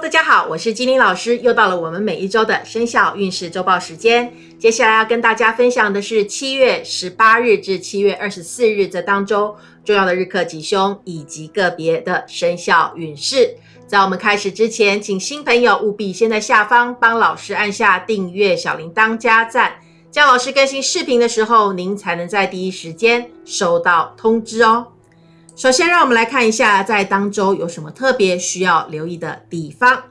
大家好，我是金玲老师，又到了我们每一周的生肖运势周报时间。接下来要跟大家分享的是七月十八日至七月二十四日这当中重要的日课吉凶以及个别的生肖运势。在我们开始之前，请新朋友务必先在下方帮老师按下订阅、小铃铛、加赞，这样老师更新视频的时候，您才能在第一时间收到通知哦。首先，让我们来看一下在当周有什么特别需要留意的地方。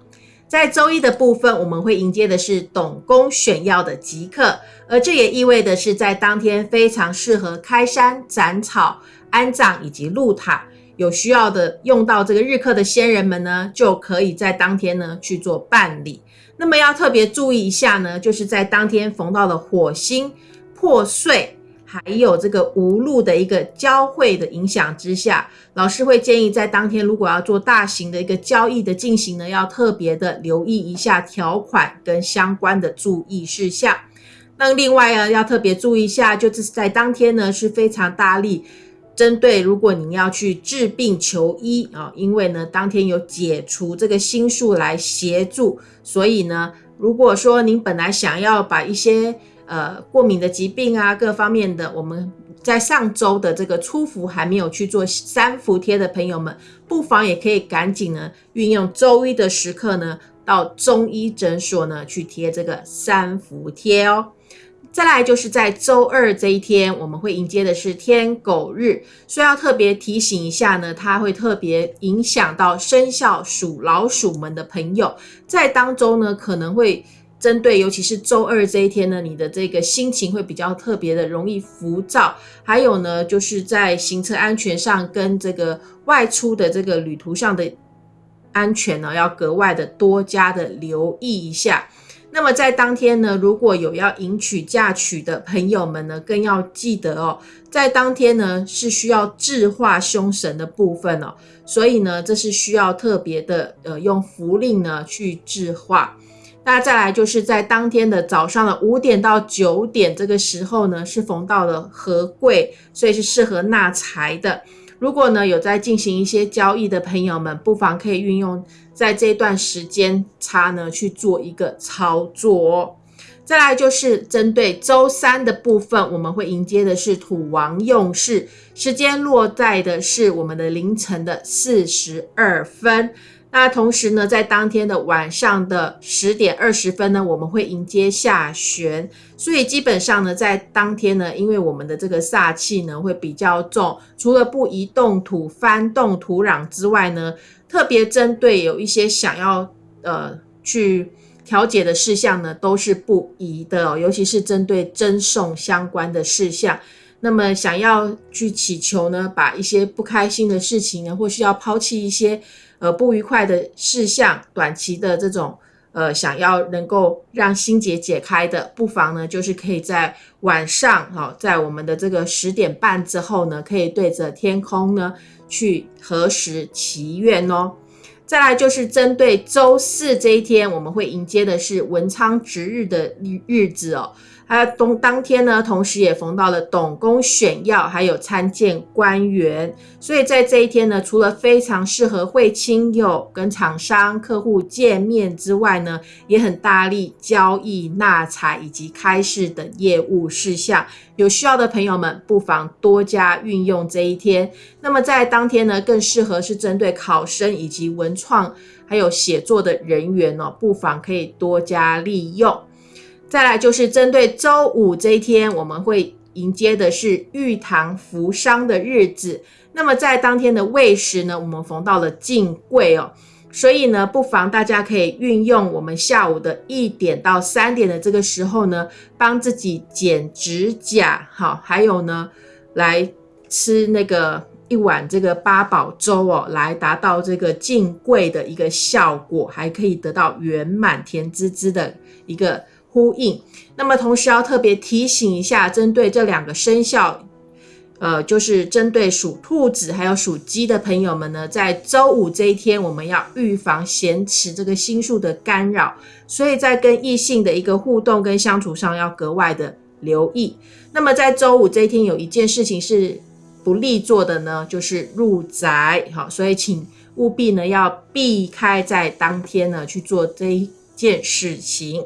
在周一的部分，我们会迎接的是董公选曜的吉刻，而这也意味的是在当天非常适合开山斩草、安葬以及入塔。有需要的用到这个日课的先人们呢，就可以在当天呢去做办理。那么要特别注意一下呢，就是在当天逢到了火星破碎。还有这个无路的一个交汇的影响之下，老师会建议在当天如果要做大型的一个交易的进行呢，要特别的留意一下条款跟相关的注意事项。那另外呢，要特别注意一下，就是在当天呢是非常大力针对如果您要去治病求医啊，因为呢当天有解除这个心术来协助，所以呢，如果说您本来想要把一些呃，过敏的疾病啊，各方面的，我们在上周的这个初伏还没有去做三伏贴的朋友们，不妨也可以赶紧呢，运用周一的时刻呢，到中医诊所呢去贴这个三伏贴哦。再来就是在周二这一天，我们会迎接的是天狗日，所以要特别提醒一下呢，它会特别影响到生肖属老鼠们的朋友，在当中呢可能会。针对尤其是周二这一天呢，你的这个心情会比较特别的容易浮躁，还有呢，就是在行车安全上跟这个外出的这个旅途上的安全呢，要格外的多加的留意一下。那么在当天呢，如果有要迎娶嫁娶的朋友们呢，更要记得哦，在当天呢是需要制化凶神的部分哦，所以呢，这是需要特别的呃用符令呢去制化。那再来就是在当天的早上的五点到九点这个时候呢，是逢到了合贵，所以是适合纳财的。如果呢有在进行一些交易的朋友们，不妨可以运用在这段时间差呢去做一个操作。再来就是针对周三的部分，我们会迎接的是土王用事，时间落在的是我们的凌晨的四十二分。那同时呢，在当天的晚上的十点二十分呢，我们会迎接下旋，所以基本上呢，在当天呢，因为我们的这个煞气呢会比较重，除了不移动土、翻动土壤之外呢，特别针对有一些想要呃去调解的事项呢，都是不宜的，尤其是针对赠送相关的事项。那么想要去祈求呢，把一些不开心的事情呢，或是要抛弃一些。呃，不愉快的事项，短期的这种，呃，想要能够让心结解开的，不妨呢，就是可以在晚上，哈，在我们的这个十点半之后呢，可以对着天空呢去核实祈愿哦。再来就是针对周四这一天，我们会迎接的是文昌值日的日日子哦。还有当当天呢，同时也逢到了董公选要，还有参见官员，所以在这一天呢，除了非常适合会亲友、跟厂商、客户见面之外呢，也很大力交易、纳财以及开市等业务事项。有需要的朋友们，不妨多加运用这一天。那么在当天呢，更适合是针对考生以及文创还有写作的人员哦，不妨可以多加利用。再来就是针对周五这一天，我们会迎接的是玉堂扶伤的日子。那么在当天的未时呢，我们逢到了进贵哦，所以呢，不妨大家可以运用我们下午的一点到三点的这个时候呢，帮自己剪指甲，好，还有呢，来吃那个一碗这个八宝粥哦，来达到这个进贵的一个效果，还可以得到圆满甜滋滋的一个。呼应，那么同时要特别提醒一下，针对这两个生肖，呃，就是针对属兔子还有属鸡的朋友们呢，在周五这一天，我们要预防咸池这个星数的干扰，所以在跟异性的一个互动跟相处上要格外的留意。那么在周五这一天，有一件事情是不利做的呢，就是入宅，好，所以请。务必呢要避开在当天呢去做这一件事情。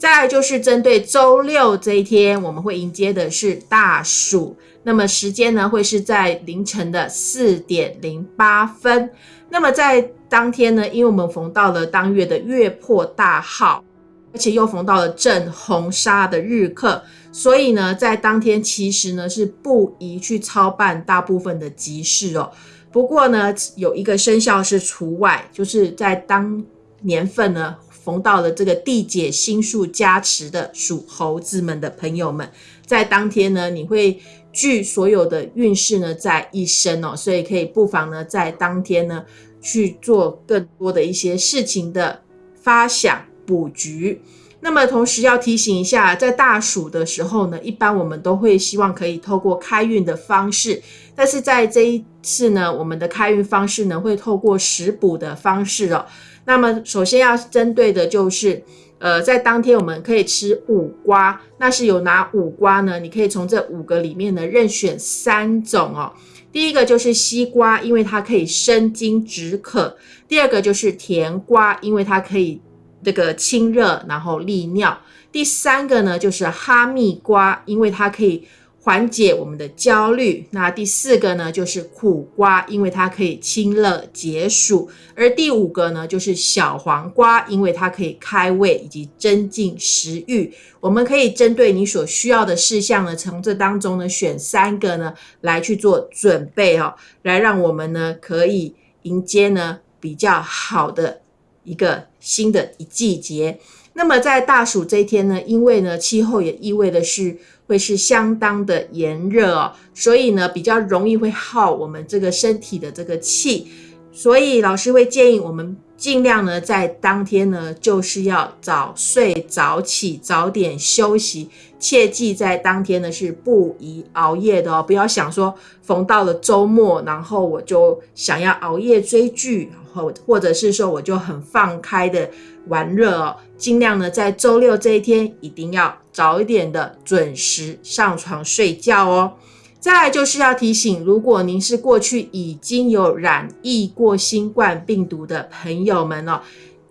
再来就是针对周六这一天，我们会迎接的是大暑，那么时间呢会是在凌晨的四点零八分。那么在当天呢，因为我们逢到了当月的月破大号，而且又逢到了正红砂的日课，所以呢，在当天其实呢是不宜去操办大部分的集市哦。不过呢，有一个生肖是除外，就是在当年份呢。逢到了这个地解星数加持的属猴子们的朋友们，在当天呢，你会聚所有的运势呢在一身哦，所以可以不妨呢在当天呢去做更多的一些事情的发想布局。那么同时要提醒一下，在大暑的时候呢，一般我们都会希望可以透过开运的方式，但是在这一次呢，我们的开运方式呢会透过食补的方式哦。那么，首先要针对的就是，呃，在当天我们可以吃五瓜，那是有哪五瓜呢？你可以从这五个里面呢任选三种哦。第一个就是西瓜，因为它可以生津止渴；第二个就是甜瓜，因为它可以这个清热，然后利尿；第三个呢就是哈密瓜，因为它可以。缓解我们的焦虑。那第四个呢，就是苦瓜，因为它可以清热解暑；而第五个呢，就是小黄瓜，因为它可以开胃以及增进食欲。我们可以针对你所需要的事项呢，从这当中呢选三个呢来去做准备哦，来让我们呢可以迎接呢比较好的一个新的一季节。那么在大暑这一天呢，因为呢气候也意味的是。会是相当的炎热哦，所以呢比较容易会耗我们这个身体的这个气，所以老师会建议我们尽量呢在当天呢就是要早睡早起，早点休息，切记在当天呢是不宜熬夜的哦，不要想说逢到了周末，然后我就想要熬夜追剧，或或者是说我就很放开的玩乐哦，尽量呢在周六这一天一定要。早一点的准时上床睡觉哦。再来就是要提醒，如果您是过去已经有染疫过新冠病毒的朋友们哦，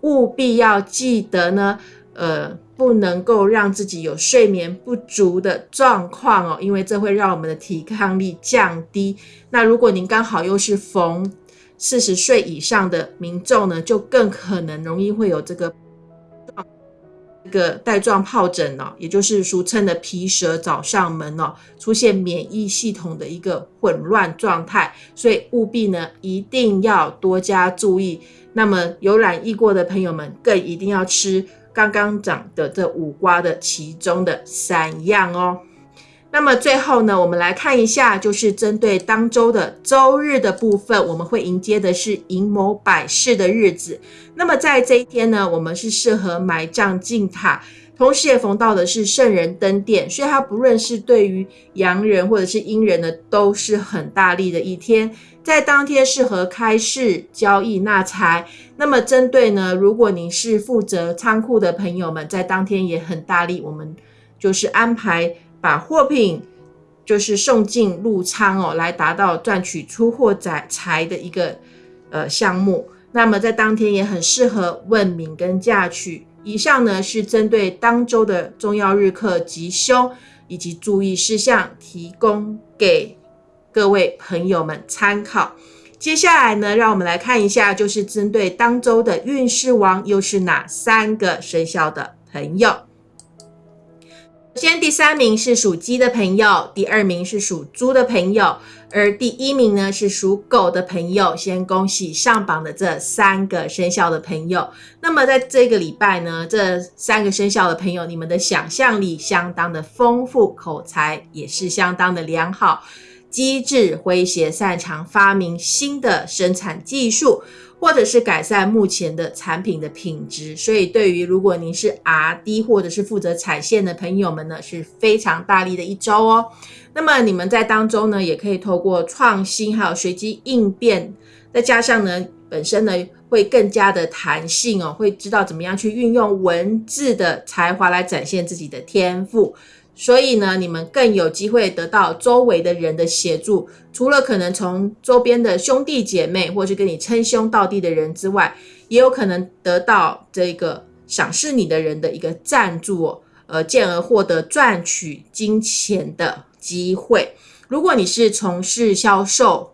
务必要记得呢，呃，不能够让自己有睡眠不足的状况哦，因为这会让我们的抵抗力降低。那如果您刚好又是逢四十岁以上的民众呢，就更可能容易会有这个。这个带状疱疹哦，也就是俗称的皮蛇找上门哦，出现免疫系统的一个混乱状态，所以务必呢一定要多加注意。那么有染疫过的朋友们，更一定要吃刚刚讲的这五瓜的其中的三样哦。那么最后呢，我们来看一下，就是针对当周的周日的部分，我们会迎接的是寅卯百事的日子。那么在这一天呢，我们是适合埋葬进塔，同时也逢到的是圣人登殿，所以它不论是对于阳人或者是阴人呢，都是很大力的一天。在当天适合开市交易纳财。那么针对呢，如果您是负责仓库的朋友们，在当天也很大力，我们就是安排。把货品就是送进入仓哦，来达到赚取出货财财的一个呃项目。那么在当天也很适合问名跟嫁娶。以上呢是针对当周的重要日课吉凶以及注意事项，提供给各位朋友们参考。接下来呢，让我们来看一下，就是针对当周的运势王又是哪三个生肖的朋友。首先第三名是属鸡的朋友，第二名是属猪的朋友，而第一名呢是属狗的朋友。先恭喜上榜的这三个生肖的朋友。那么在这个礼拜呢，这三个生肖的朋友，你们的想象力相当的丰富，口才也是相当的良好，机智诙谐，擅长发明新的生产技术。或者是改善目前的产品的品质，所以对于如果您是 R&D 或者是负责产线的朋友们呢，是非常大力的一周哦。那么你们在当中呢，也可以透过创新还有随机应变，再加上呢本身呢会更加的弹性哦，会知道怎么样去运用文字的才华来展现自己的天赋。所以呢，你们更有机会得到周围的人的协助。除了可能从周边的兄弟姐妹，或是跟你称兄道弟的人之外，也有可能得到这个赏识你的人的一个赞助，呃，进而获得赚取金钱的机会。如果你是从事销售、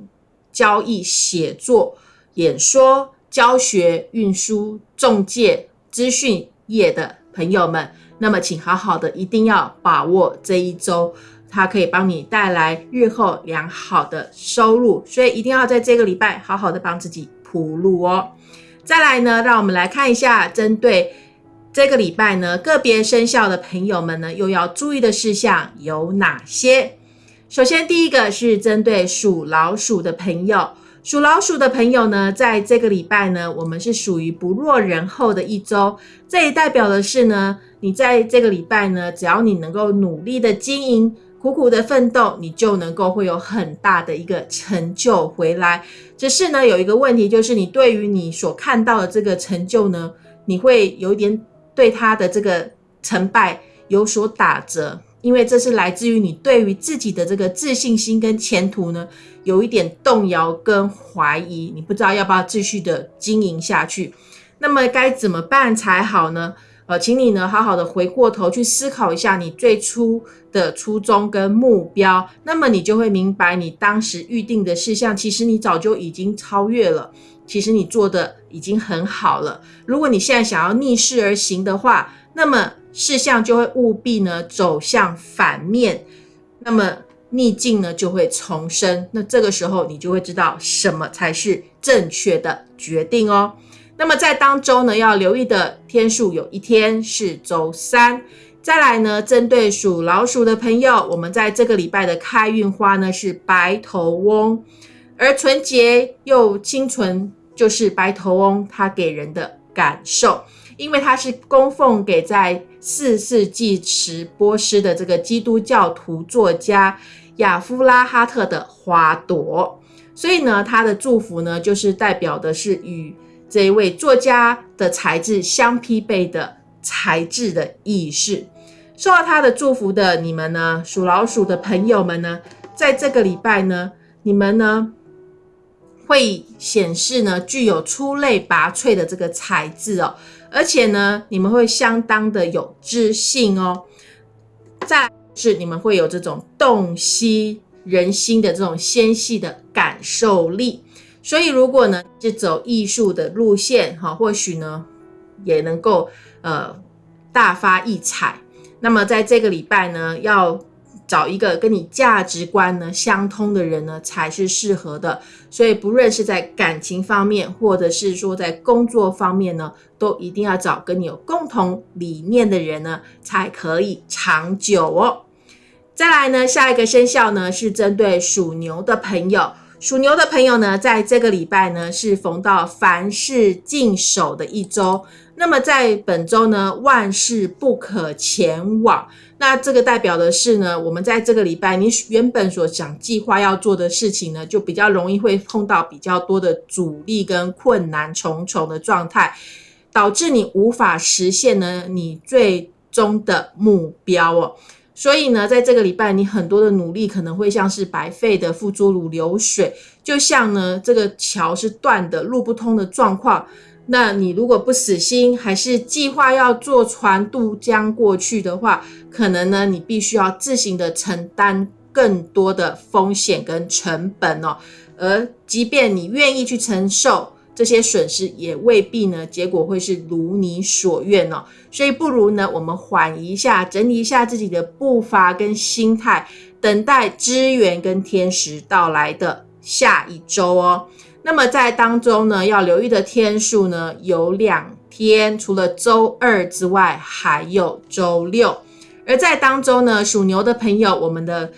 交易、写作、演说、教学、运输、中介、资讯业的朋友们，那么请好好的一定要把握这一周，它可以帮你带来日后良好的收入，所以一定要在这个礼拜好好的帮自己铺路哦。再来呢，让我们来看一下针对这个礼拜呢个别生肖的朋友们呢又要注意的事项有哪些？首先，第一个是针对属老鼠的朋友，属老鼠的朋友呢，在这个礼拜呢，我们是属于不落人后的一周。这也代表的是呢，你在这个礼拜呢，只要你能够努力的经营，苦苦的奋斗，你就能够会有很大的一个成就回来。只是呢，有一个问题，就是你对于你所看到的这个成就呢，你会有一点对他的这个成败有所打折。因为这是来自于你对于自己的这个自信心跟前途呢，有一点动摇跟怀疑，你不知道要不要继续的经营下去。那么该怎么办才好呢？呃，请你呢好好的回过头去思考一下你最初的初衷跟目标，那么你就会明白，你当时预定的事项，其实你早就已经超越了，其实你做的已经很好了。如果你现在想要逆势而行的话，那么事项就会务必呢走向反面，那么逆境呢就会重生。那这个时候你就会知道什么才是正确的决定哦。那么在当周呢要留意的天数有一天是周三。再来呢，针对属老鼠的朋友，我们在这个礼拜的开运花呢是白头翁，而纯洁又清纯就是白头翁，它给人的感受。因为它是供奉给在四世纪时波斯的这个基督教徒作家亚夫拉哈特的花朵，所以呢，他的祝福呢，就是代表的是与这一位作家的才智相匹配的才智的意识。受到他的祝福的你们呢，属老鼠的朋友们呢，在这个礼拜呢，你们呢会显示呢具有出类拔萃的这个才智哦。而且呢，你们会相当的有自信哦。再是你们会有这种洞悉人心的这种纤细的感受力。所以如果呢是走艺术的路线哈，或许呢也能够呃大发异彩。那么在这个礼拜呢，要。找一个跟你价值观呢相通的人呢，才是适合的。所以，不论是在感情方面，或者是说在工作方面呢，都一定要找跟你有共同理念的人呢，才可以长久哦。再来呢，下一个生肖呢是针对属牛的朋友。属牛的朋友呢，在这个礼拜呢是逢到凡事尽守的一周。那么在本周呢，万事不可前往。那这个代表的是呢，我们在这个礼拜，你原本所想计划要做的事情呢，就比较容易会碰到比较多的阻力跟困难重重的状态，导致你无法实现呢你最终的目标哦。所以呢，在这个礼拜，你很多的努力可能会像是白费的，付诸如流水，就像呢这个桥是断的，路不通的状况。那你如果不死心，还是计划要坐船渡江过去的话，可能呢，你必须要自行的承担更多的风险跟成本哦。而即便你愿意去承受这些损失，也未必呢，结果会是如你所愿哦。所以不如呢，我们缓一下，整理一下自己的步伐跟心态，等待资源跟天时到来的下一周哦。那么在当中呢，要留意的天数呢有两天，除了周二之外，还有周六。而在当中呢，属牛的朋友，我们的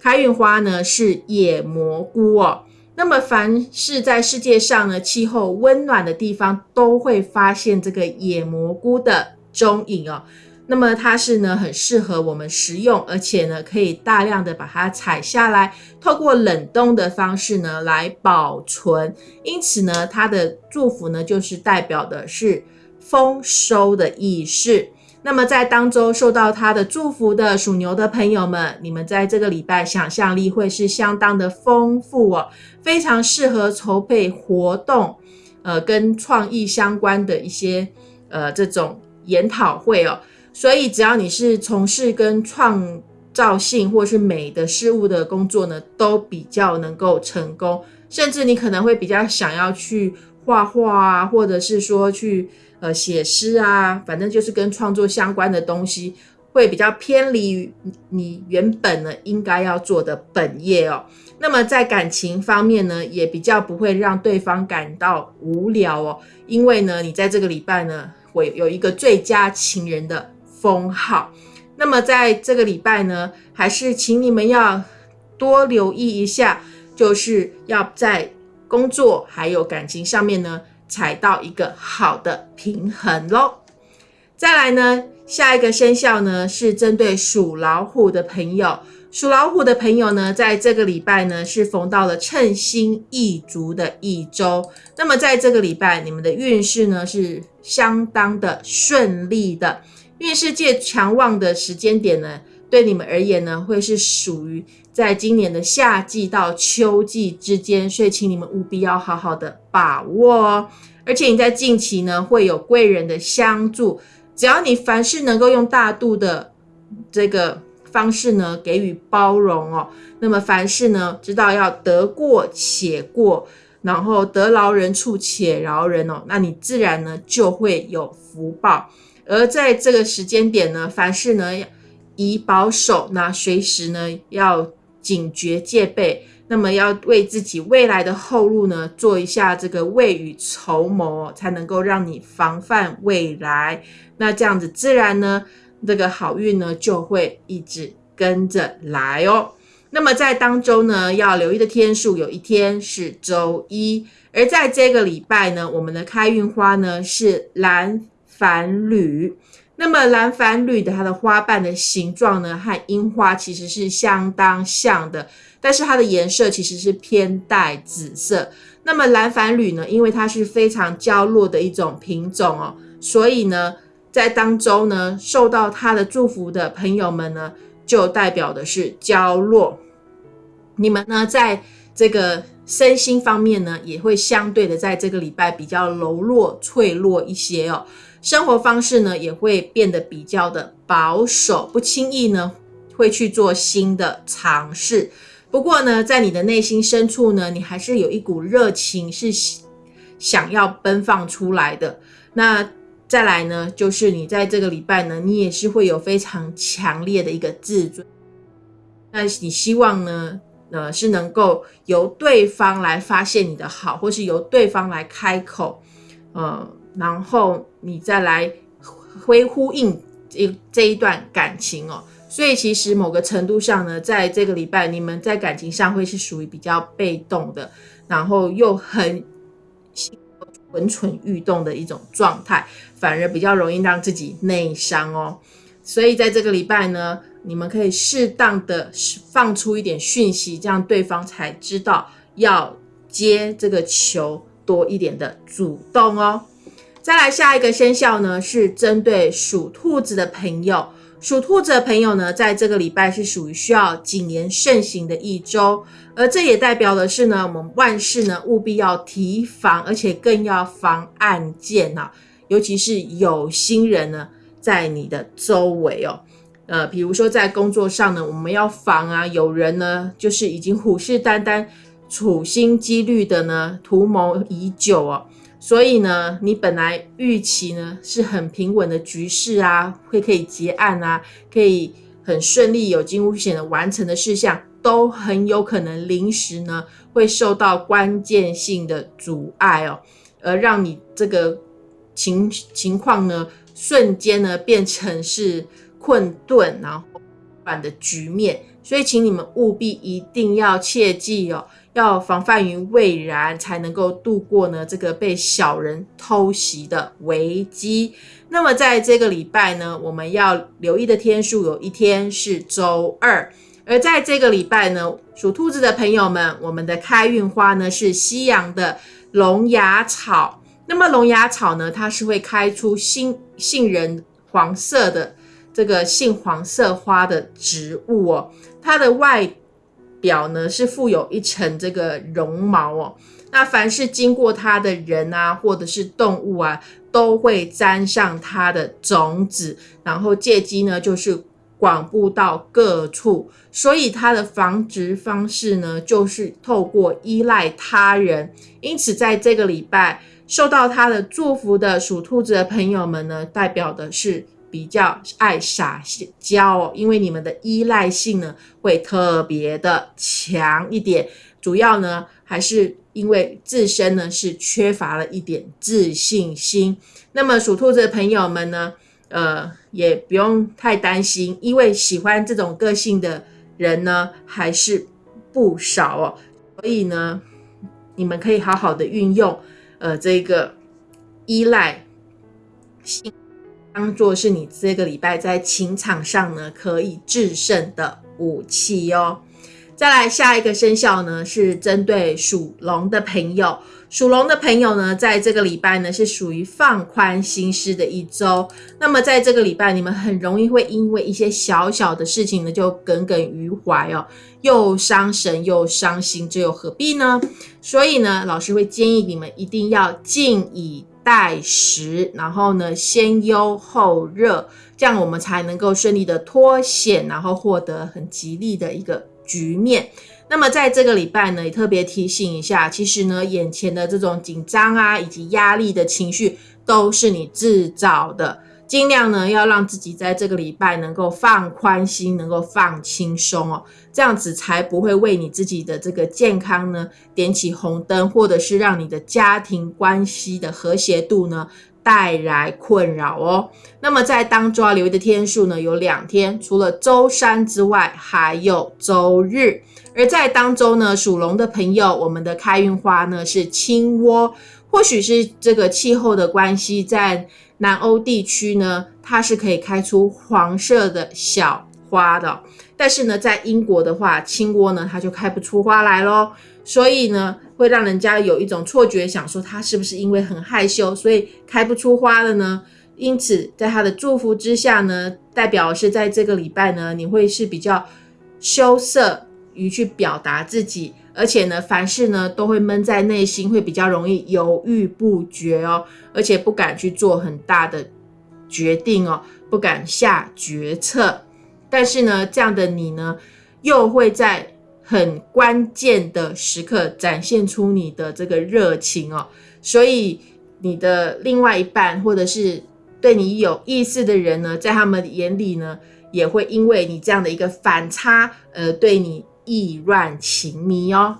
开运花呢是野蘑菇哦。那么凡是在世界上呢气候温暖的地方，都会发现这个野蘑菇的踪影哦。那么它是呢很适合我们食用，而且呢可以大量的把它采下来，透过冷冻的方式呢来保存。因此呢，它的祝福呢就是代表的是丰收的意思。那么在当周受到它的祝福的属牛的朋友们，你们在这个礼拜想象力会是相当的丰富哦，非常适合筹备活动，呃，跟创意相关的一些呃这种研讨会哦。所以只要你是从事跟创造性或是美的事物的工作呢，都比较能够成功，甚至你可能会比较想要去画画啊，或者是说去。呃，写诗啊，反正就是跟创作相关的东西，会比较偏离你原本呢应该要做的本业哦。那么在感情方面呢，也比较不会让对方感到无聊哦，因为呢，你在这个礼拜呢会有一个最佳情人的封号。那么在这个礼拜呢，还是请你们要多留意一下，就是要在工作还有感情上面呢。踩到一个好的平衡喽。再来呢，下一个生肖呢是针对属老虎的朋友。属老虎的朋友呢，在这个礼拜呢是逢到了称心意足的一周。那么在这个礼拜，你们的运势呢是相当的顺利的。运势界强旺的时间点呢，对你们而言呢，会是属于。在今年的夏季到秋季之间，所以请你们务必要好好的把握哦。而且你在近期呢会有贵人的相助，只要你凡事能够用大度的这个方式呢给予包容哦，那么凡事呢知道要得过且过，然后得饶人处且饶人哦，那你自然呢就会有福报。而在这个时间点呢，凡事呢以保守，那随时呢要。警觉戒备，那么要为自己未来的后路呢做一下这个未雨绸缪，才能够让你防范未来。那这样子自然呢，这个好运呢就会一直跟着来哦。那么在当中呢，要留意的天数，有一天是周一，而在这个礼拜呢，我们的开运花呢是蓝繁缕。那么蓝繁缕的它的花瓣的形状呢，和樱花其实是相当像的，但是它的颜色其实是偏带紫色。那么蓝繁缕呢，因为它是非常娇弱的一种品种哦，所以呢，在当中呢，受到它的祝福的朋友们呢，就代表的是娇弱。你们呢，在这个身心方面呢，也会相对的在这个礼拜比较柔弱脆弱一些哦。生活方式呢也会变得比较的保守，不轻易呢会去做新的尝试。不过呢，在你的内心深处呢，你还是有一股热情是想要奔放出来的。那再来呢，就是你在这个礼拜呢，你也是会有非常强烈的一个自尊。那你希望呢，呃，是能够由对方来发现你的好，或是由对方来开口，呃。然后你再来回呼应这这一段感情哦，所以其实某个程度上呢，在这个礼拜，你们在感情上会是属于比较被动的，然后又很蠢蠢欲动的一种状态，反而比较容易让自己内伤哦。所以在这个礼拜呢，你们可以适当的放出一点讯息，这样对方才知道要接这个球多一点的主动哦。再来下一个生肖呢，是针对属兔子的朋友。属兔子的朋友呢，在这个礼拜是属于需要谨言慎行的一周，而这也代表的是呢，我们万事呢务必要提防，而且更要防暗箭呐，尤其是有心人呢在你的周围哦。呃，比如说在工作上呢，我们要防啊，有人呢就是已经虎视眈眈、处心积虑的呢图谋已久哦。所以呢，你本来预期呢是很平稳的局势啊，会可以结案啊，可以很顺利有惊无险的完成的事项，都很有可能临时呢会受到关键性的阻碍哦，而让你这个情情况呢瞬间呢变成是困顿然后反的局面。所以，请你们务必一定要切记哦。要防范于未然，才能够度过呢这个被小人偷袭的危机。那么在这个礼拜呢，我们要留意的天数有一天是周二，而在这个礼拜呢，属兔子的朋友们，我们的开运花呢是西洋的龙牙草。那么龙牙草呢，它是会开出杏杏仁。黄色的这个杏黄色花的植物哦，它的外表呢是附有一层这个绒毛哦。那凡是经过它的人啊，或者是动物啊，都会沾上它的种子，然后借机呢就是广布到各处。所以它的繁殖方式呢，就是透过依赖他人。因此，在这个礼拜受到他的祝福的属兔子的朋友们呢，代表的是比较爱撒娇哦，因为你们的依赖性呢会特别的强一点。主要呢还是因为自身呢是缺乏了一点自信心。那么属兔子的朋友们呢，呃，也不用太担心，因为喜欢这种个性的。人呢还是不少哦，所以呢，你们可以好好的运用，呃，这个依赖性，当做是你这个礼拜在情场上呢可以制胜的武器哦。再来下一个生肖呢，是针对属龙的朋友。属龙的朋友呢，在这个礼拜呢，是属于放宽心思的一周。那么在这个礼拜，你们很容易会因为一些小小的事情呢，就耿耿于怀哦，又伤神又伤心，这又何必呢？所以呢，老师会建议你们一定要静以待时，然后呢，先忧后热，这样我们才能够顺利的脱险，然后获得很吉利的一个局面。那么在这个礼拜呢，也特别提醒一下，其实呢，眼前的这种紧张啊，以及压力的情绪，都是你制造的。尽量呢，要让自己在这个礼拜能够放宽心，能够放轻松哦，这样子才不会为你自己的这个健康呢点起红灯，或者是让你的家庭关系的和谐度呢带来困扰哦。那么在当中要留意的天数呢，有两天，除了周三之外，还有周日。而在当中呢，属龙的朋友，我们的开运花呢是青窝，或许是这个气候的关系，在南欧地区呢，它是可以开出黄色的小花的。但是呢，在英国的话，青蛙呢它就开不出花来咯。所以呢，会让人家有一种错觉，想说它是不是因为很害羞，所以开不出花了呢？因此，在他的祝福之下呢，代表是在这个礼拜呢，你会是比较羞涩。于去表达自己，而且呢，凡事呢都会闷在内心，会比较容易犹豫不决哦，而且不敢去做很大的决定哦，不敢下决策。但是呢，这样的你呢，又会在很关键的时刻展现出你的这个热情哦，所以你的另外一半或者是对你有意思的人呢，在他们眼里呢，也会因为你这样的一个反差，呃，对你。意乱情迷哦，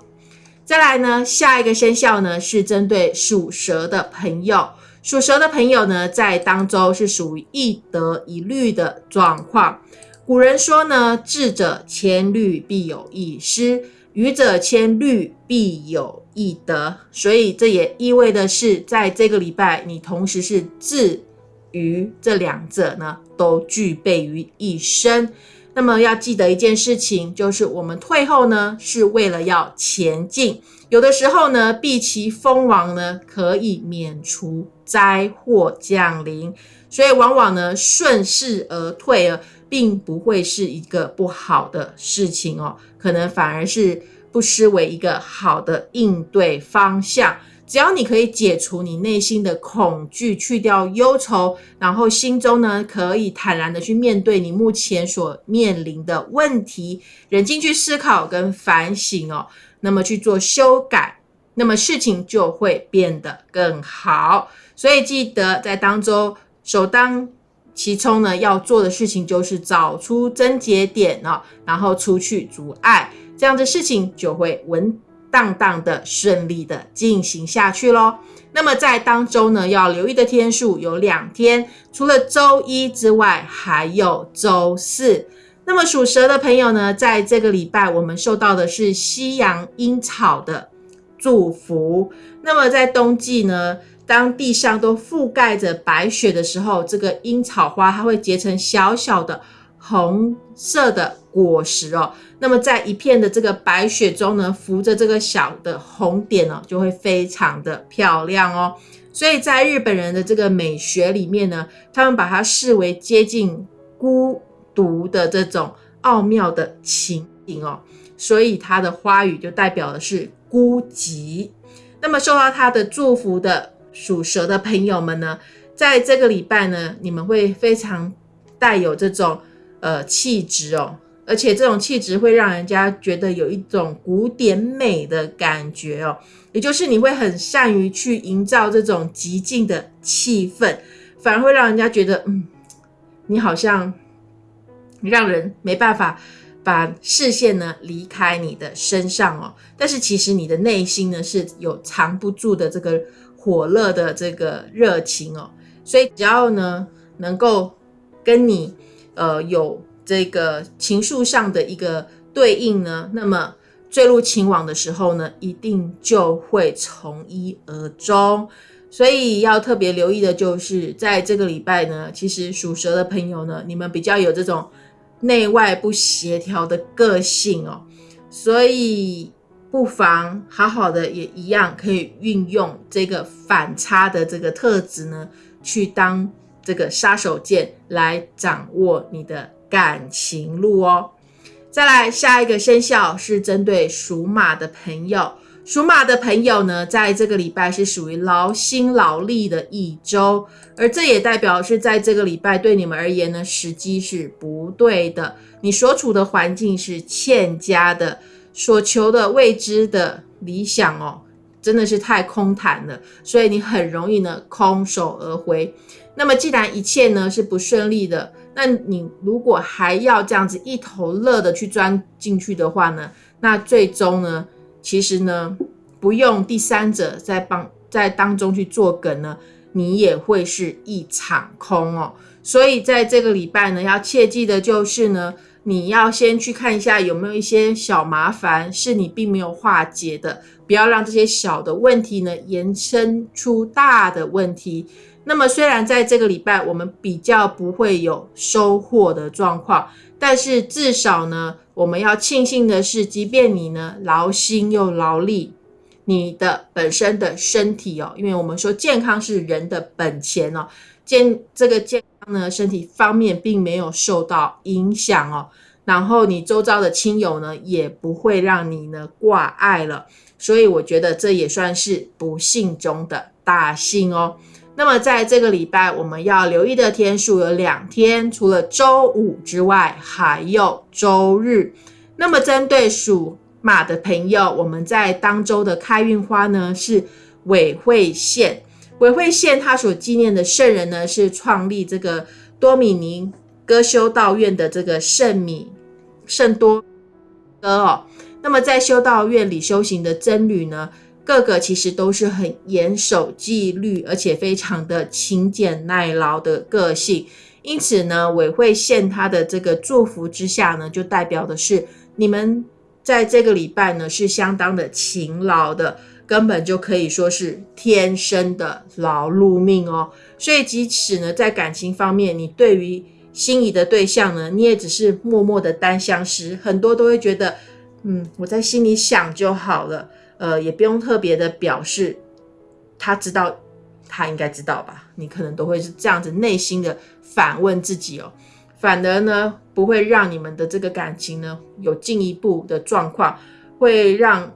再来呢，下一个生肖呢是针对属蛇的朋友。属蛇的朋友呢，在当周是属于一得一虑的状况。古人说呢，智者千虑必有一失，愚者千虑必有一得。所以这也意味的是，在这个礼拜，你同时是智愚这两者呢，都具备于一身。那么要记得一件事情，就是我们退后呢，是为了要前进。有的时候呢，避其锋芒呢，可以免除灾祸降临。所以往往呢，顺势而退啊，并不会是一个不好的事情哦，可能反而是不失为一个好的应对方向。只要你可以解除你内心的恐惧，去掉忧愁，然后心中呢可以坦然的去面对你目前所面临的问题，冷静去思考跟反省哦，那么去做修改，那么事情就会变得更好。所以记得在当中首当其冲呢要做的事情就是找出症结点哦，然后除去阻碍，这样的事情就会稳。当当的顺利的进行下去喽。那么在当周呢，要留意的天数有两天，除了周一之外，还有周四。那么属蛇的朋友呢，在这个礼拜，我们受到的是西洋樱草的祝福。那么在冬季呢，当地上都覆盖着白雪的时候，这个樱草花它会结成小小的红色的果实哦。那么在一片的这个白雪中呢，浮着这个小的红点哦，就会非常的漂亮哦。所以在日本人的这个美学里面呢，他们把它视为接近孤独的这种奥妙的情景哦，所以它的花语就代表的是孤寂。那么受到他的祝福的属蛇的朋友们呢，在这个礼拜呢，你们会非常带有这种呃气质哦。而且这种气质会让人家觉得有一种古典美的感觉哦，也就是你会很善于去营造这种极静的气氛，反而会让人家觉得，嗯，你好像让人没办法把视线呢离开你的身上哦。但是其实你的内心呢是有藏不住的这个火热的这个热情哦，所以只要呢能够跟你呃有。这个情愫上的一个对应呢，那么坠入情网的时候呢，一定就会从一而终。所以要特别留意的就是，在这个礼拜呢，其实属蛇的朋友呢，你们比较有这种内外不协调的个性哦，所以不妨好好的也一样可以运用这个反差的这个特质呢，去当这个杀手锏来掌握你的。感情路哦，再来下一个生肖是针对属马的朋友。属马的朋友呢，在这个礼拜是属于劳心劳力的一周，而这也代表是在这个礼拜对你们而言呢，时机是不对的。你所处的环境是欠佳的，所求的未知的理想哦，真的是太空谈了，所以你很容易呢空手而回。那么既然一切呢是不顺利的。那你如果还要这样子一头热的去钻进去的话呢，那最终呢，其实呢，不用第三者在帮在当中去做梗呢，你也会是一场空哦。所以在这个礼拜呢，要切记的就是呢，你要先去看一下有没有一些小麻烦是你并没有化解的，不要让这些小的问题呢延伸出大的问题。那么虽然在这个礼拜我们比较不会有收获的状况，但是至少呢，我们要庆幸的是，即便你呢劳心又劳力，你的本身的身体哦，因为我们说健康是人的本钱哦，健这个健康呢身体方面并没有受到影响哦，然后你周遭的亲友呢也不会让你呢挂碍了，所以我觉得这也算是不幸中的大幸哦。那么在这个礼拜，我们要留意的天数有两天，除了周五之外，还有周日。那么针对属马的朋友，我们在当周的开运花呢是韦会线。韦会线他所纪念的圣人呢是创立这个多米尼哥修道院的这个圣米圣多哥哦。那么在修道院里修行的僧侣呢？个个其实都是很严守纪律，而且非常的勤俭耐劳的个性。因此呢，委会献他的这个祝福之下呢，就代表的是你们在这个礼拜呢是相当的勤劳的，根本就可以说是天生的劳碌命哦。所以即使呢在感情方面，你对于心仪的对象呢，你也只是默默的单相思，很多都会觉得，嗯，我在心里想就好了。呃，也不用特别的表示，他知道，他应该知道吧？你可能都会是这样子内心的反问自己哦，反而呢，不会让你们的这个感情呢有进一步的状况，会让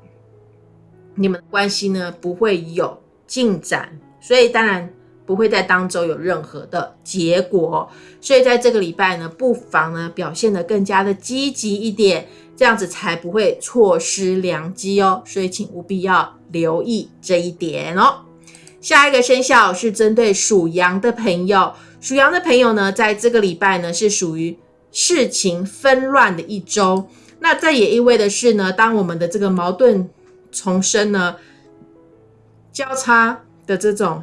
你们关系呢不会有进展，所以当然不会在当周有任何的结果。所以在这个礼拜呢，不妨呢表现的更加的积极一点。这样子才不会错失良机哦，所以请务必要留意这一点哦。下一个生肖是针对属羊的朋友，属羊的朋友呢，在这个礼拜呢是属于事情纷乱的一周。那这也意味的是呢，当我们的这个矛盾重生呢，交叉的这种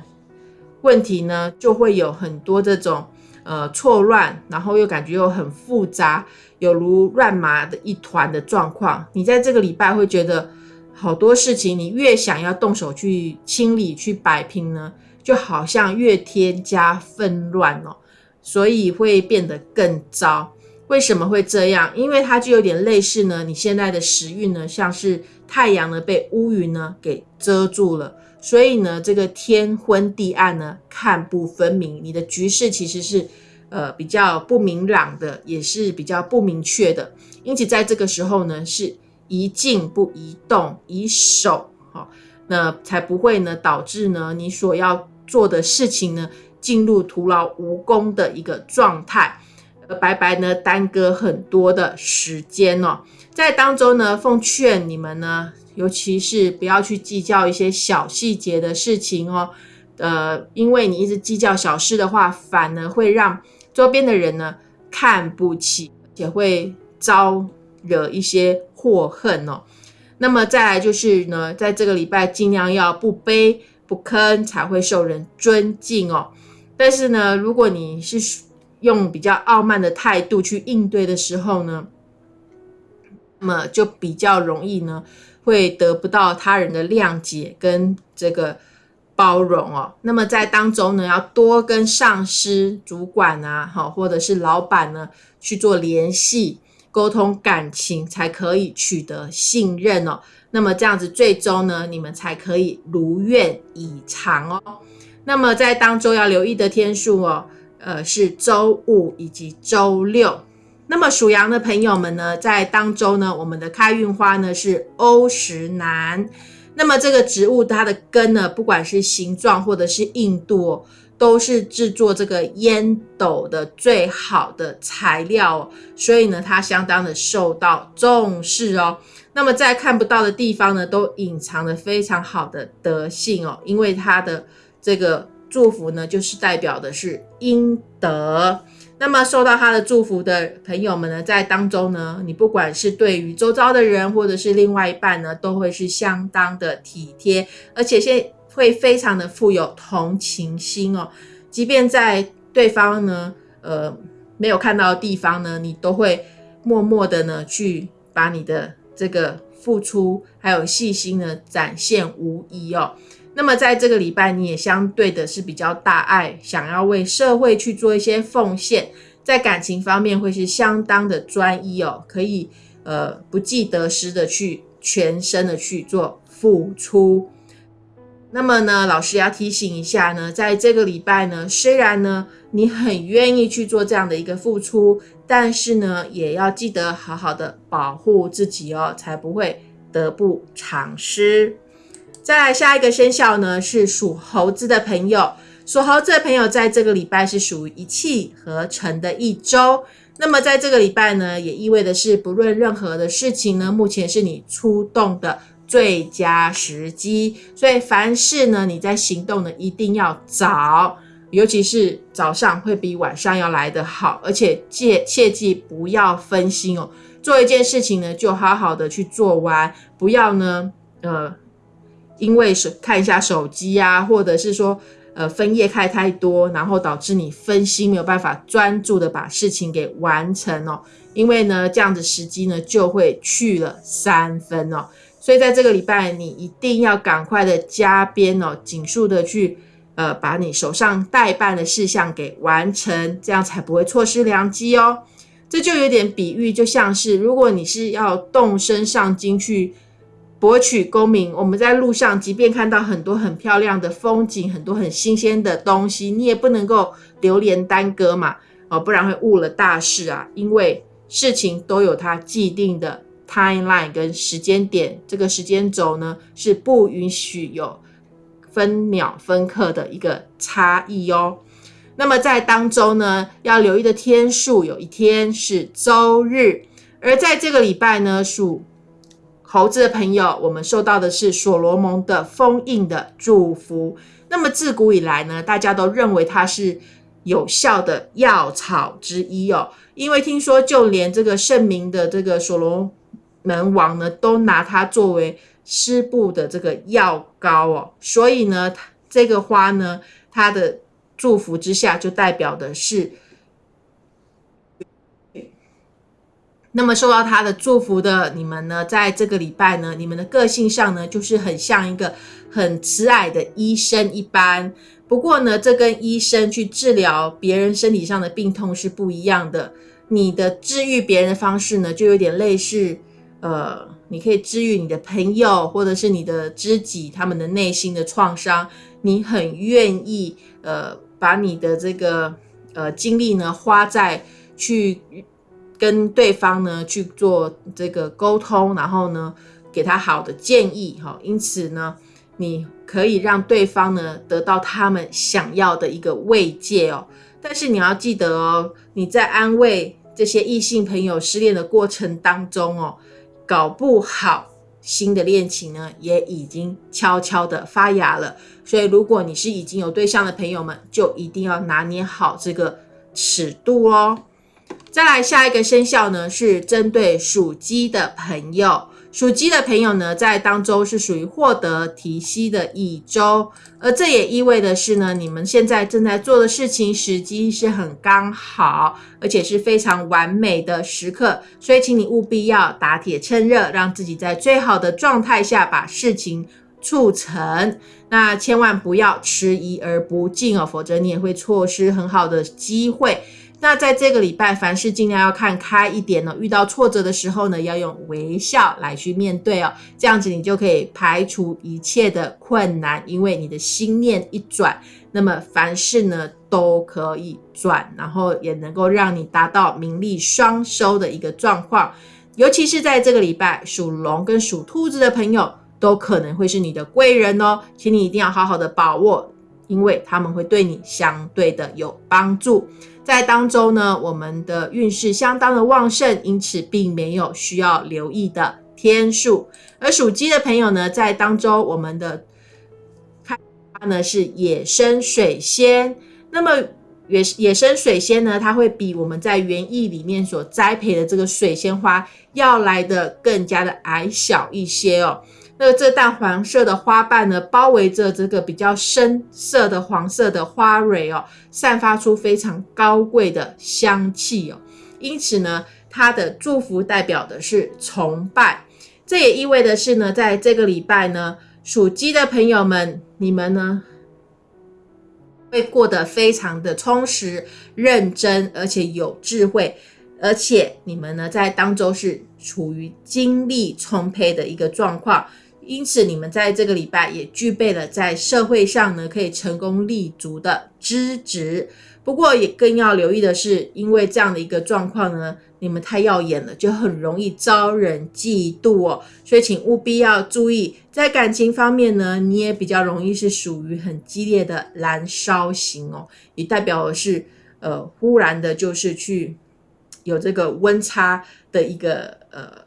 问题呢，就会有很多这种。呃，错乱，然后又感觉又很复杂，有如乱麻的一团的状况。你在这个礼拜会觉得好多事情，你越想要动手去清理、去摆平呢，就好像越添加纷乱哦，所以会变得更糟。为什么会这样？因为它就有点类似呢，你现在的时运呢，像是太阳呢被乌云呢给遮住了，所以呢，这个天昏地暗呢，看不分明，你的局势其实是呃比较不明朗的，也是比较不明确的。因此，在这个时候呢，是宜静不宜动，宜守，好，那才不会呢导致呢你所要做的事情呢进入徒劳无功的一个状态，白白呢耽搁很多的时间哦。在当中呢，奉劝你们呢。尤其是不要去计较一些小细节的事情哦，呃，因为你一直计较小事的话，反而会让周边的人呢看不起，也会招惹一些祸恨哦。那么再来就是呢，在这个礼拜尽量要不卑不吭，才会受人尊敬哦。但是呢，如果你是用比较傲慢的态度去应对的时候呢，那么就比较容易呢。会得不到他人的谅解跟这个包容哦。那么在当中呢，要多跟上司、主管啊，好，或者是老板呢去做联系、沟通感情，才可以取得信任哦。那么这样子，最终呢，你们才可以如愿以偿哦。那么在当中要留意的天数哦，呃，是周五以及周六。那么属羊的朋友们呢，在当周呢，我们的开运花呢是欧石楠。那么这个植物它的根呢，不管是形状或者是硬度，哦都是制作这个烟斗的最好的材料，所以呢，它相当的受到重视哦。那么在看不到的地方呢，都隐藏了非常好的德性哦，因为它的这个祝福呢，就是代表的是阴德。那么受到他的祝福的朋友们呢，在当中呢，你不管是对于周遭的人，或者是另外一半呢，都会是相当的体贴，而且现会非常的富有同情心哦。即便在对方呢，呃，没有看到的地方呢，你都会默默的呢，去把你的这个付出还有细心呢，展现无疑哦。那么在这个礼拜，你也相对的是比较大爱，想要为社会去做一些奉献，在感情方面会是相当的专一哦，可以呃不计得失的去全身的去做付出。那么呢，老师要提醒一下呢，在这个礼拜呢，虽然呢你很愿意去做这样的一个付出，但是呢也要记得好好的保护自己哦，才不会得不偿失。再来下一个生肖呢，是属猴子的朋友。属猴子的朋友在这个礼拜是属于一气呵成的一周。那么在这个礼拜呢，也意味的是，不论任何的事情呢，目前是你出动的最佳时机。所以凡事呢，你在行动呢，一定要早，尤其是早上会比晚上要来得好。而且切切记不要分心哦，做一件事情呢，就好好的去做完，不要呢，呃。因为手看一下手机啊，或者是说，呃，分页开太多，然后导致你分心，没有办法专注的把事情给完成哦。因为呢，这样子时机呢就会去了三分哦。所以在这个礼拜，你一定要赶快的加鞭哦，紧速的去，呃，把你手上待办的事项给完成，这样才不会错失良机哦。这就有点比喻，就像是如果你是要动身上京去。博取功名，我们在路上，即便看到很多很漂亮的风景，很多很新鲜的东西，你也不能够流连耽搁嘛，哦，不然会误了大事啊。因为事情都有它既定的 timeline 跟时间点，这个时间轴呢是不允许有分秒分刻的一个差异哦。那么在当中呢，要留意的天数，有一天是周日，而在这个礼拜呢属。猴子的朋友，我们受到的是所罗门的封印的祝福。那么自古以来呢，大家都认为它是有效的药草之一哦。因为听说，就连这个圣明的这个所罗门王呢，都拿它作为湿布的这个药膏哦。所以呢，这个花呢，它的祝福之下，就代表的是。那么受到他的祝福的你们呢，在这个礼拜呢，你们的个性上呢，就是很像一个很慈爱的医生一般。不过呢，这跟医生去治疗别人身体上的病痛是不一样的。你的治愈别人的方式呢，就有点类似，呃，你可以治愈你的朋友或者是你的知己他们的内心的创伤，你很愿意呃把你的这个呃精力呢花在去跟对方呢去做这个沟通，然后呢给他好的建议哈，因此呢你可以让对方呢得到他们想要的一个慰藉哦。但是你要记得哦，你在安慰这些异性朋友失恋的过程当中哦。搞不好新的恋情呢，也已经悄悄的发芽了。所以，如果你是已经有对象的朋友们，就一定要拿捏好这个尺度哦。再来下一个生肖呢，是针对属鸡的朋友。属鸡的朋友呢，在当周是属于获得提息的一周，而这也意味的是呢，你们现在正在做的事情时机是很刚好，而且是非常完美的时刻，所以请你务必要打铁趁热，让自己在最好的状态下把事情促成。那千万不要迟疑而不进哦，否则你也会错失很好的机会。那在这个礼拜，凡事尽量要看开一点呢。遇到挫折的时候呢，要用微笑来去面对哦，这样子你就可以排除一切的困难，因为你的心念一转，那么凡事呢都可以转，然后也能够让你达到名利双收的一个状况。尤其是在这个礼拜，属龙跟属兔子的朋友都可能会是你的贵人哦，请你一定要好好的把握，因为他们会对你相对的有帮助。在当周呢，我们的运势相当的旺盛，因此并没有需要留意的天数。而属鸡的朋友呢，在当周我们的开花呢是野生水仙。那么野野生水仙呢，它会比我们在园艺里面所栽培的这个水仙花要来的更加的矮小一些哦。那这淡黄色的花瓣呢，包围着这个比较深色的黄色的花蕊哦，散发出非常高贵的香气哦。因此呢，它的祝福代表的是崇拜。这也意味的是呢，在这个礼拜呢，属鸡的朋友们，你们呢会过得非常的充实、认真，而且有智慧。而且你们呢，在当周是处于精力充沛的一个状况。因此，你们在这个礼拜也具备了在社会上呢可以成功立足的资质。不过，也更要留意的是，因为这样的一个状况呢，你们太耀眼了，就很容易招人嫉妒哦。所以，请务必要注意，在感情方面呢，你也比较容易是属于很激烈的燃烧型哦，也代表的是呃，忽然的就是去有这个温差的一个呃。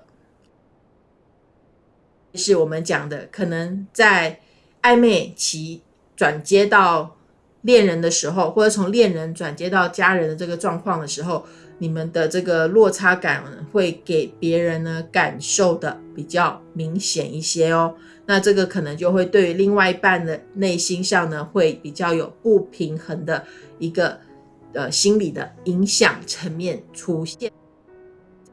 是我们讲的，可能在暧昧期转接到恋人的时候，或者从恋人转接到家人的这个状况的时候，你们的这个落差感会给别人呢感受的比较明显一些哦。那这个可能就会对于另外一半的内心上呢，会比较有不平衡的一个呃心理的影响层面出现。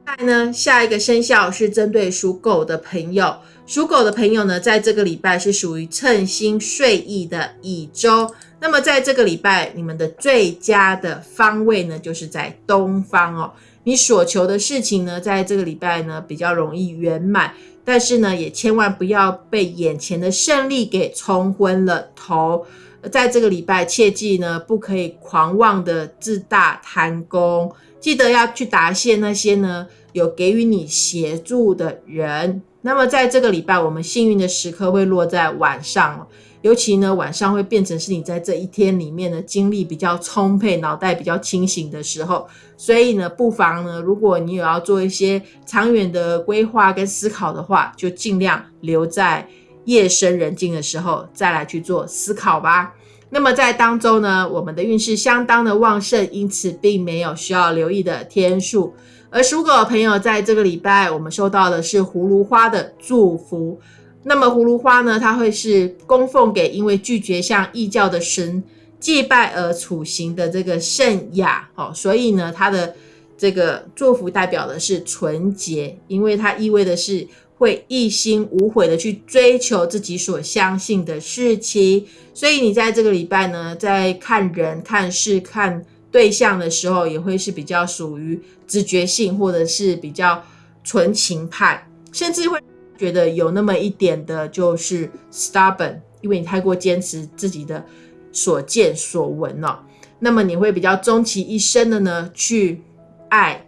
再呢，下一个生肖是针对属狗的朋友。属狗的朋友呢，在这个礼拜是属于称心睡意的一周。那么在这个礼拜，你们的最佳的方位呢，就是在东方哦。你所求的事情呢，在这个礼拜呢，比较容易圆满。但是呢，也千万不要被眼前的胜利给冲昏了头。在这个礼拜，切记呢，不可以狂妄的自大贪功。记得要去答谢那些呢，有给予你协助的人。那么在这个礼拜，我们幸运的时刻会落在晚上，尤其呢晚上会变成是你在这一天里面的精力比较充沛、脑袋比较清醒的时候。所以呢，不妨呢，如果你有要做一些长远的规划跟思考的话，就尽量留在夜深人静的时候再来去做思考吧。那么在当中呢，我们的运势相当的旺盛，因此并没有需要留意的天数。而属狗的朋友，在这个礼拜，我们收到的是葫芦花的祝福。那么葫芦花呢，它会是供奉给因为拒绝向异教的神祭拜而处刑的这个圣雅哦，所以呢，它的这个祝福代表的是纯洁，因为它意味的是会一心无悔的去追求自己所相信的事情。所以你在这个礼拜呢，在看人、看事、看。对象的时候也会是比较属于直觉性，或者是比较纯情派，甚至会觉得有那么一点的就是 stubborn，因为你太过坚持自己的所见所闻了。那么你会比较终其一生的呢，去爱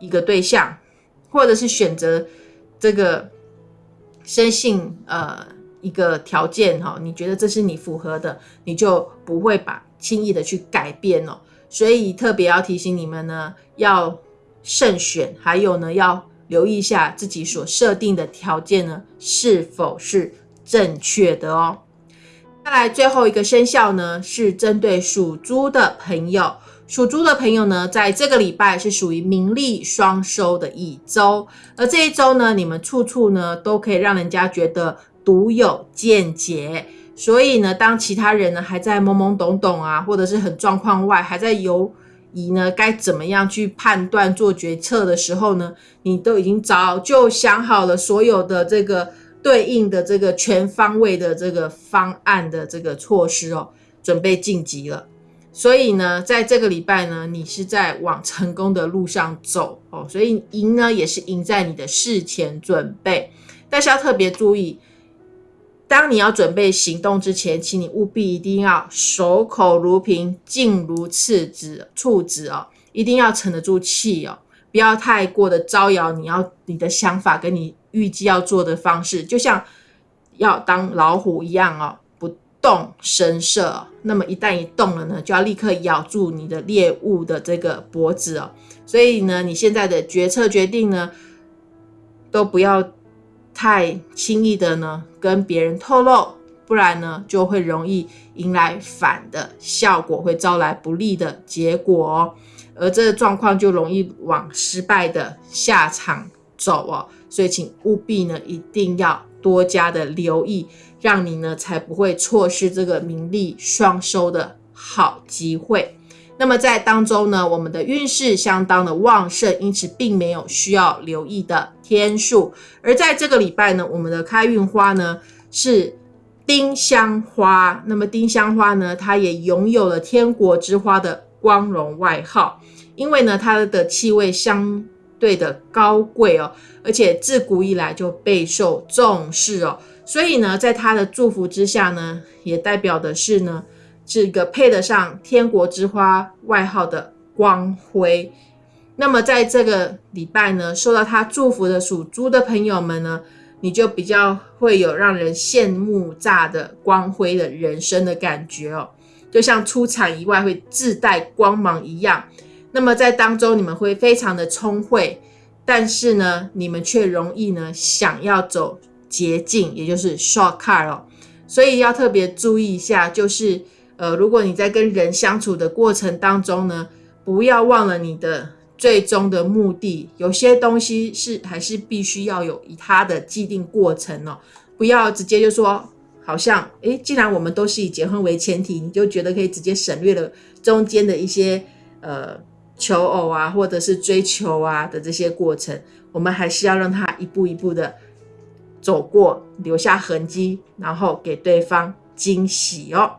一个对象，或者是选择这个生性呃一个条件哈，你觉得这是你符合的，你就不会把轻易的去改变哦。所以特别要提醒你们呢，要慎选，还有呢要留意一下自己所设定的条件呢是否是正确的哦。再来最后一个生肖呢，是针对属猪的朋友。属猪的朋友呢，在这个礼拜是属于名利双收的一周，而这一周呢，你们处处呢都可以让人家觉得独有见解。所以呢，当其他人呢还在懵懵懂懂啊，或者是很状况外，还在犹疑呢该怎么样去判断做决策的时候呢，你都已经早就想好了所有的这个。对应的这个全方位的这个方案的这个措施哦，准备晋级了。所以呢，在这个礼拜呢，你是在往成功的路上走哦。所以赢呢，也是赢在你的事前准备。但是要特别注意，当你要准备行动之前，请你务必一定要守口如瓶，静如赤子，处子哦，一定要沉得住气哦，不要太过的招摇。你要你的想法跟你。预计要做的方式，就像要当老虎一样哦，不动声色。那么一旦一动了呢，就要立刻咬住你的猎物的这个脖子哦。所以呢，你现在的决策决定呢，都不要太轻易的呢跟别人透露，不然呢就会容易迎来反的效果，会招来不利的结果哦。而这个状况就容易往失败的下场走哦。所以，请务必呢，一定要多加的留意，让你呢才不会错失这个名利双收的好机会。那么在当中呢，我们的运势相当的旺盛，因此并没有需要留意的天数。而在这个礼拜呢，我们的开运花呢是丁香花。那么丁香花呢，它也拥有了天国之花的光荣外号，因为呢它的气味相。对的高贵哦，而且自古以来就备受重视哦，所以呢，在他的祝福之下呢，也代表的是呢，这个配得上天国之花外号的光辉。那么在这个礼拜呢，受到他祝福的属猪的朋友们呢，你就比较会有让人羡慕炸的光辉的人生的感觉哦，就像出场以外会自带光芒一样。那么在当中，你们会非常的聪慧，但是呢，你们却容易呢想要走捷径，也就是 shortcut 哦。所以要特别注意一下，就是呃，如果你在跟人相处的过程当中呢，不要忘了你的最终的目的。有些东西是还是必须要有以它的既定过程哦，不要直接就说，好像诶，既然我们都是以结婚为前提，你就觉得可以直接省略了中间的一些呃。求偶啊，或者是追求啊的这些过程，我们还是要让他一步一步的走过，留下痕迹，然后给对方惊喜哦。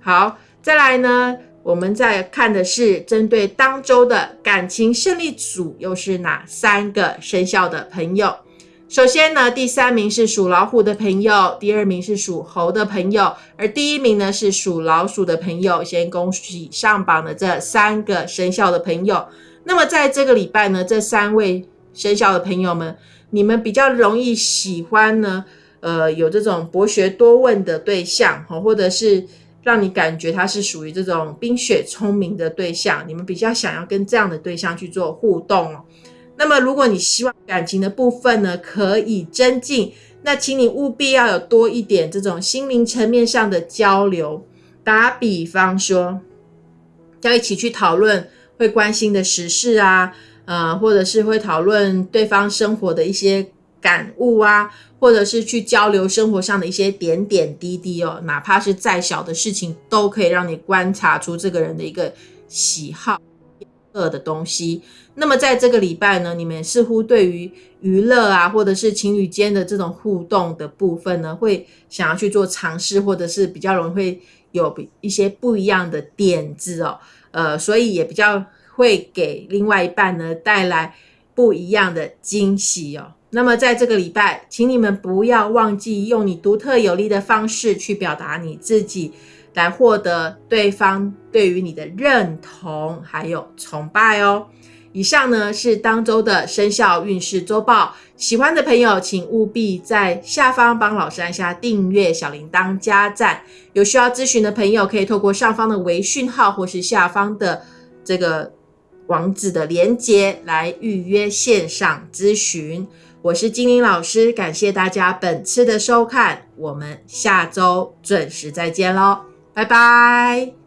好，再来呢，我们再看的是针对当周的感情胜利组，又是哪三个生肖的朋友？首先呢，第三名是属老虎的朋友，第二名是属猴的朋友，而第一名呢是属老鼠的朋友。先恭喜上榜的这三个生肖的朋友。那么在这个礼拜呢，这三位生肖的朋友们，你们比较容易喜欢呢，呃，有这种博学多问的对象，哈，或者是让你感觉他是属于这种冰雪聪明的对象，你们比较想要跟这样的对象去做互动哦。那么，如果你希望感情的部分呢可以增进，那请你务必要有多一点这种心灵层面上的交流。打比方说，要一起去讨论会关心的时事啊，呃，或者是会讨论对方生活的一些感悟啊，或者是去交流生活上的一些点点滴滴哦，哪怕是再小的事情，都可以让你观察出这个人的一个喜好。乐的东西，那么在这个礼拜呢，你们似乎对于娱乐啊，或者是情侣间的这种互动的部分呢，会想要去做尝试，或者是比较容易会有一些不一样的点子哦，呃，所以也比较会给另外一半呢带来不一样的惊喜哦。那么在这个礼拜，请你们不要忘记用你独特有力的方式去表达你自己，来获得对方对于你的认同还有崇拜哦。以上呢是当周的生肖运势周报，喜欢的朋友请务必在下方帮老师按下订阅、小铃铛、加赞。有需要咨询的朋友，可以透过上方的微讯号或是下方的这个网址的连接来预约线上咨询。我是精灵老师，感谢大家本次的收看，我们下周准时再见喽，拜拜。